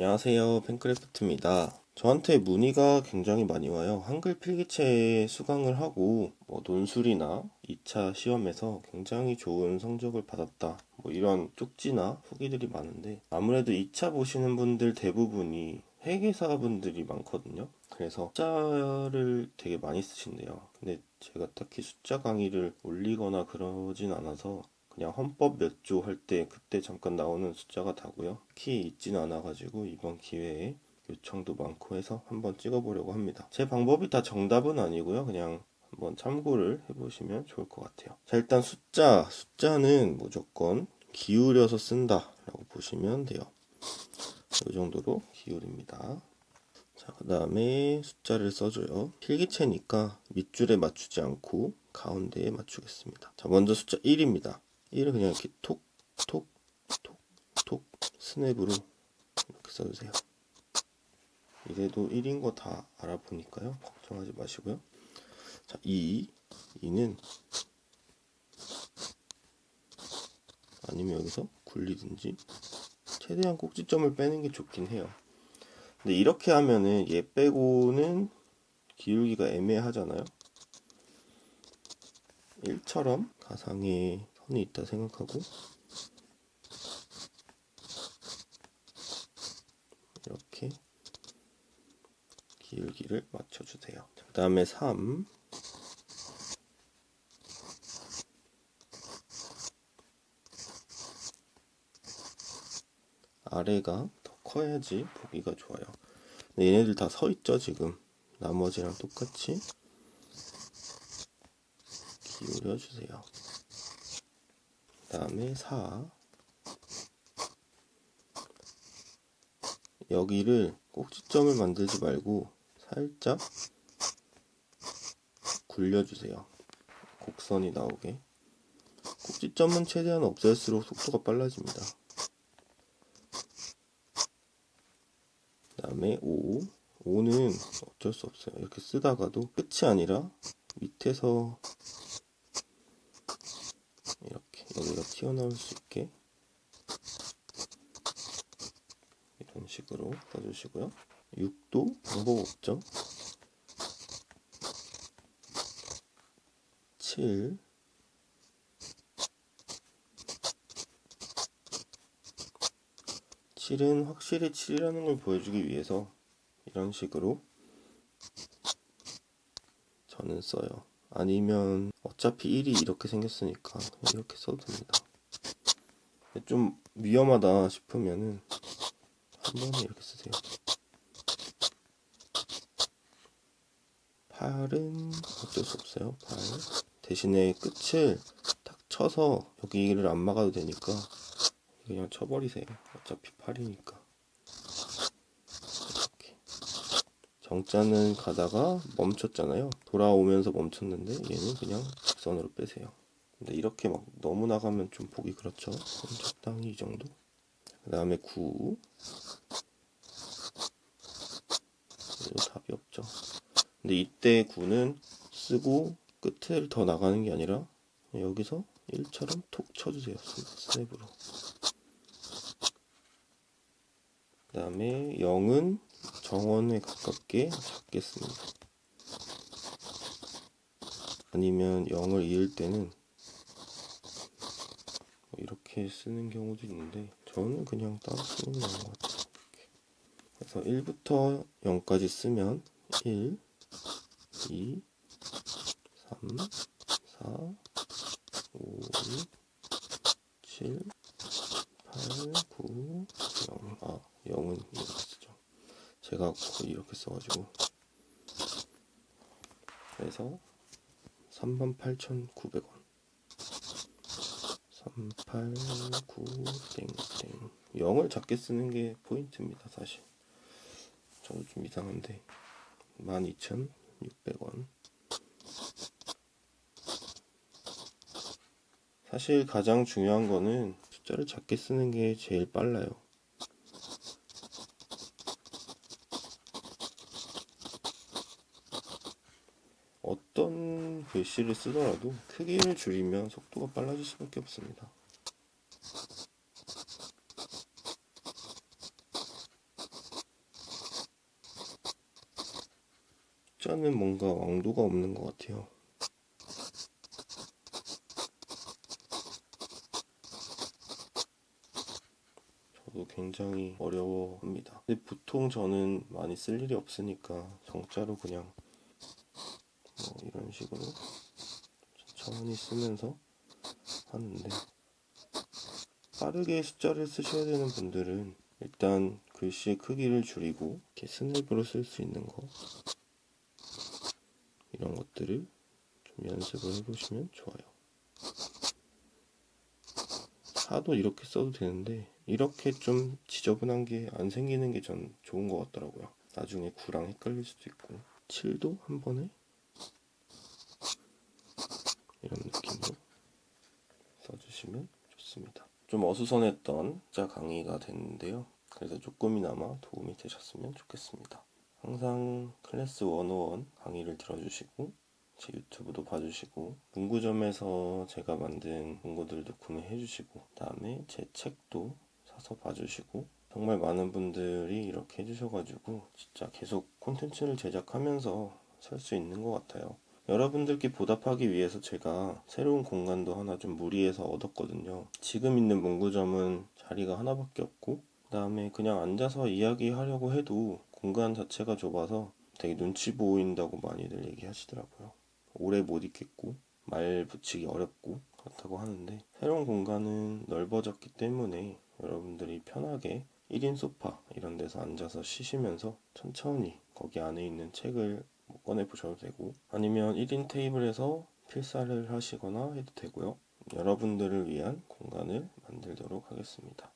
안녕하세요. 팬크래프트입니다. 저한테 문의가 굉장히 많이 와요. 한글 필기체 수강을 하고 뭐 논술이나 2차 시험에서 굉장히 좋은 성적을 받았다. 뭐 이런 쪽지나 후기들이 많은데 아무래도 2차 보시는 분들 대부분이 회계사 분들이 많거든요. 그래서 숫자를 되게 많이 쓰신대요. 근데 제가 딱히 숫자 강의를 올리거나 그러진 않아서 그냥 헌법 몇 조 할 때 그때 잠깐 나오는 숫자가 다고요. 특히 있지는 않아가지고 이번 기회에 요청도 많고 해서 한번 찍어보려고 합니다. 제 방법이 다 정답은 아니고요. 그냥 한번 참고를 해보시면 좋을 것 같아요. 자 일단 숫자, 숫자는 무조건 기울여서 쓴다 라고 보시면 돼요. 이 정도로 기울입니다. 자, 그 다음에 숫자를 써줘요. 필기체니까 밑줄에 맞추지 않고 가운데에 맞추겠습니다. 자, 먼저 숫자 1입니다. 1을 그냥 이렇게 톡, 톡, 톡, 톡 스냅으로 이렇게 써주세요. 이래도 1인 거 다 알아보니까요. 걱정하지 마시고요. 자, 2. 2는 아니면 여기서 굴리든지 최대한 꼭지점을 빼는 게 좋긴 해요. 근데 이렇게 하면은 얘 빼고는 기울기가 애매하잖아요. 1처럼 가상의 선이 있다 생각하고 이렇게 기울기를 맞춰주세요. 그 다음에 3 아래가 더 커야지 보기가 좋아요. 근데 얘네들 다 서 있죠 지금 나머지랑 똑같이 기울여 주세요. 다음에 4 여기를 꼭지점을 만들지 말고 살짝 굴려주세요. 곡선이 나오게. 꼭지점은 최대한 없앨수록 속도가 빨라집니다. 그 다음에 5 5는 어쩔 수 없어요. 이렇게 쓰다가도 끝이 아니라 밑에서 여기가 튀어나올 수 있게 이런 식으로 써주시고요. 6도 방법 없죠 7 7은 확실히 7이라는 걸 보여주기 위해서 이런 식으로 저는 써요 아니면 어차피 1이 이렇게 생겼으니까 이렇게 써도 됩니다. 좀 위험하다 싶으면은 한 번에 이렇게 쓰세요. 8은 어쩔 수 없어요 8 대신에 끝을 딱 쳐서 여기를 안 막아도 되니까 그냥 쳐버리세요. 어차피 8이니까 정자는 가다가 멈췄잖아요. 돌아오면서 멈췄는데 얘는 그냥 직선으로 빼세요. 근데 이렇게 막 너무 나가면 좀 보기 그렇죠. 적당히 이 정도. 그 다음에 9 이거 답이 없죠. 근데 이때 9는 쓰고 끝을 더 나가는 게 아니라 여기서 1처럼 톡 쳐주세요. 스냅으로. 그 다음에 0은 정원에 가깝게 잡겠습니다. 아니면 0을 이을 때는 뭐 이렇게 쓰는 경우도 있는데 저는 그냥 따로 쓰는 것 같아요. 그래서 1부터 0까지 쓰면 1, 2, 3, 4, 5, 7, 8, 9, 0. 아, 0은 이렇게 쓰죠. 제가 이렇게 써가지고. 그래서 38,900원. 389 땡땡. 0을 작게 쓰는 게 포인트입니다 사실. 저도 좀 이상한데. 12,600원. 사실 가장 중요한 거는 숫자를 작게 쓰는 게 제일 빨라요 어떤 글씨를 쓰더라도 크기를 줄이면 속도가 빨라질 수밖에 없습니다. 숫자는 뭔가 왕도가 없는 것 같아요. 저도 굉장히 어려워합니다. 근데 보통 저는 많이 쓸 일이 없으니까 정자로 그냥 뭐 이런 식으로 천천히 쓰면서 하는데 빠르게 숫자를 쓰셔야 되는 분들은 일단 글씨의 크기를 줄이고 이렇게 스냅으로 쓸 수 있는 거 이런 것들을 좀 연습을 해보시면 좋아요. 하도 이렇게 써도 되는데 이렇게 좀 지저분한 게 안 생기는 게 전 좋은 것 같더라고요. 나중에 구랑 헷갈릴 수도 있고 7도 한 번에 이런 느낌으로 써주시면 좋습니다. 좀 어수선했던 자 강의가 됐는데요. 그래서 조금이나마 도움이 되셨으면 좋겠습니다. 항상 클래스 101 강의를 들어주시고 제 유튜브도 봐주시고 문구점에서 제가 만든 문구들도 구매해 주시고 그다음에 제 책도 사서 봐주시고 정말 많은 분들이 이렇게 해주셔가지고 진짜 계속 콘텐츠를 제작하면서 살 수 있는 것 같아요. 여러분들께 보답하기 위해서 제가 새로운 공간도 하나 좀 무리해서 얻었거든요. 지금 있는 문구점은 자리가 하나밖에 없고 그 다음에 그냥 앉아서 이야기하려고 해도 공간 자체가 좁아서 되게 눈치 보인다고 많이들 얘기하시더라고요. 오래 못 있겠고 말 붙이기 어렵고 그렇다고 하는데 새로운 공간은 넓어졌기 때문에 여러분들이 편하게 1인 소파 이런 데서 앉아서 쉬시면서 천천히 거기 안에 있는 책을 뭐 꺼내 보셔도 되고 아니면 1인 테이블에서 필사를 하시거나 해도 되고요. 여러분들을 위한 공간을 만들도록 하겠습니다.